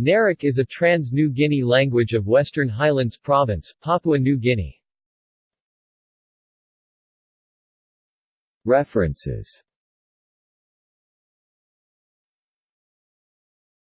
Narak is a Trans-New Guinea language of Western Highlands Province, Papua New Guinea. References